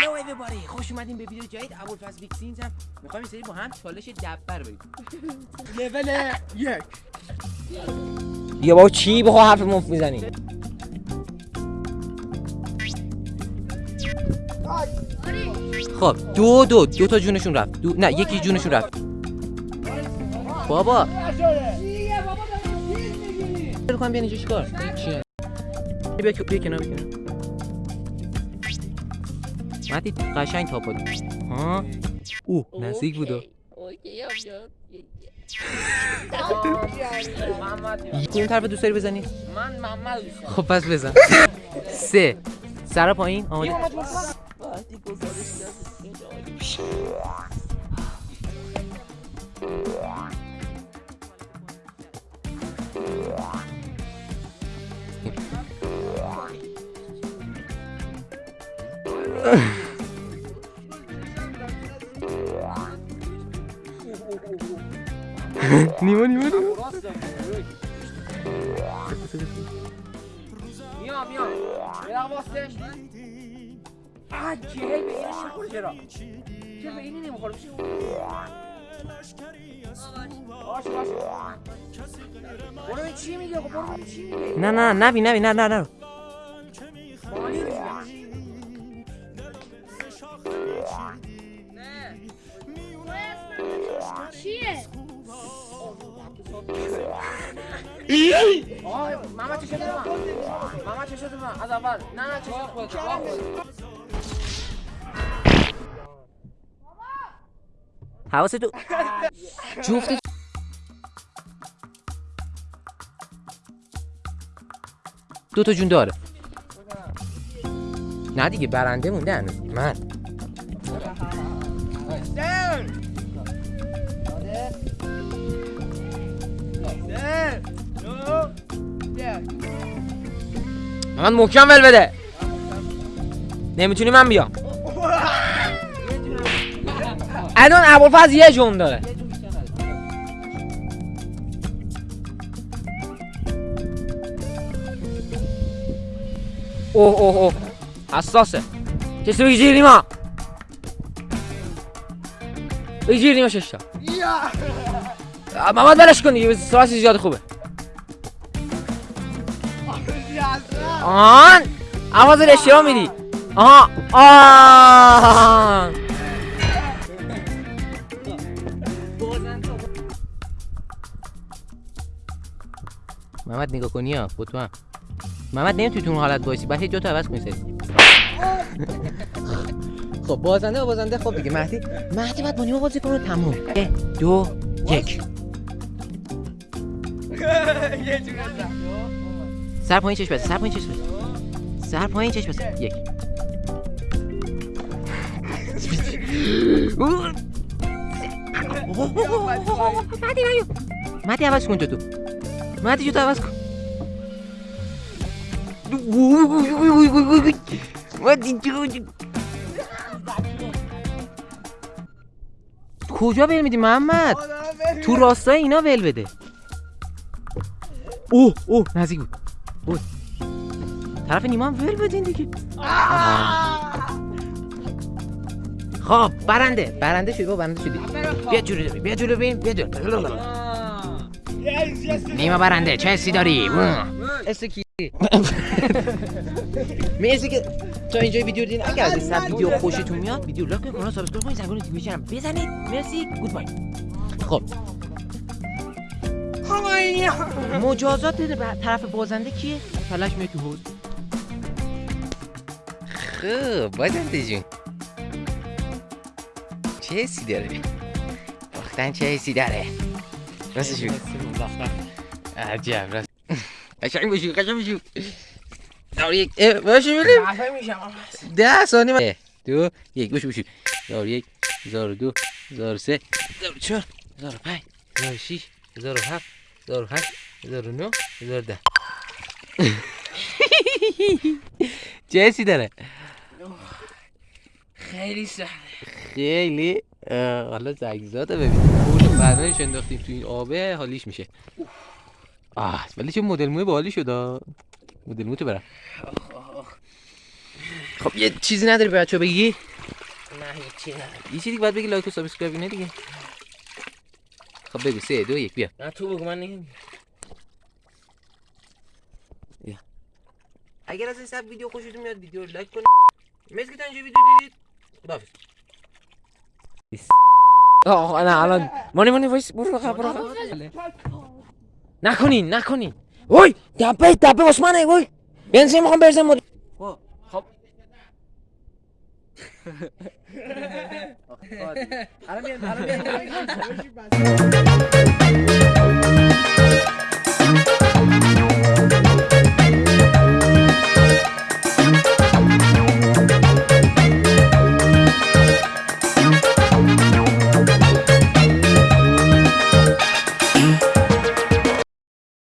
هلو everybody. خوش اومدین به ویدیو جدید. ابوالفضل ویکسینز هم. می‌خوایم سری با هم چالش دبر بریم. لول یک. یا با چی بخوا حرف مفت می‌زنی خب دو دو. دو تا جونشون رفت. دو... نه یکی جونشون رفت. بابا. رو کنم بیان اینجا چیکار؟ چیه؟ بیا بیا کنار بیا کنار. مهدی قشنگ تاپ دادی ها؟ او نزدیک بود. کدوم طرف دوست داری بزنی. من محمد خب پس بزن. سه. سر پایین؟ آماده نیما نیما نیما. میام میام یه دقیقه واسه آه جهل به اینش نخور چرا؟ چرا به اینی نمی‌خوره؟ بشه باشه باشه. برو چی میگه خب برو چی میگه. نه نه نبی نبی نه نه نه. چیه؟ آه ماما چه شده من ماما چه شده من از اول نه نه چه شده حواست تو جفت دو تا جون داره. نه دیگه برنده مونده هنوز. من. من محکم ول بده. نمی‌تونی من بیام. الان ابوالفضل یه جون داره. اوه اوه اوه. حساسه. کسی بگی جیر نیما. بگی جیر نیما ششتا محمد بلش کن دیگه سرعت زیاد خوبه. آهان آواز اشتباه میدی. آها آه. محمد نگاه کنی ها بطمئن محمد نمی‌تونی تو اون حالت باشی. هی دو تا عوض کنی سری. خب بازنده و بازنده. خب دیگه مهدی. مهدی باید با نیما بازی کنه تموم. دو یک. سر پایین چشم بسته سر پایین چشم بسته سر پایین چشم بسته یک. مهدی نیو مهدی عوض کن تو تو مهدی جو تو عوض کن. کجا ول میدی محمد؟ تو راستای اینا ول بده. اوه اوه نزدیک بود. اوه طرف نیما هم ول بدین دیگه. خب برنده برنده شدی با برنده شدی. بیا جلو بیا جلو ببین بیا جلو. نیما برنده چه حسی داری؟ اسم کی؟ مرسی که تا اینجا ویدیو دیدین اگر از این ویدیو خوشتون میاد ویدیو like کنید کانال subscribe کنید زنگوله notification بزنید. مرسی. goodbye. خب. مجازات طرف بازنده کیه؟ فلش میاد تو حوض خب بازنده جون. چه حسی داره؟ باختن چه حسی داره؟ راستش بگو. عجب راست. قشنگ بشو قشنگ بشو. دار یک باشو میشم. ده ثانیه من- دو یک بشو بشو. و یک هزار و دو هزار و سه هزار و چهار هزار و پنج هزار و شیش هزار و هفت. هشت هزار و نه هزار و ده چه حسی داره خیلی سخته خیلی حالا زگزاده ببین پول بدنش انداختیم تو این آبه حالیش میشه آه ولی چه مدل موی باحالی شد. مدل مو تو برم خب یه چیزی نداری بچه بگی نه هیچی نه یه چیزی باید بگی like و subscribe اینه دیگه خب بگو سه دو یک بیا نه تو بگو من نمیگم اگر از این سب ویدیو خوشتون میاد ویدیو رو like کنید مرسی که تا اینجا ویدیو دیدید خداحافظ آه نه الان مانی مانی وایس برو بخواه برو. نکنین نکنین وای دبه دبه عثمانه وای بنزین می‌خوام برزم خب الان بیان الان بیان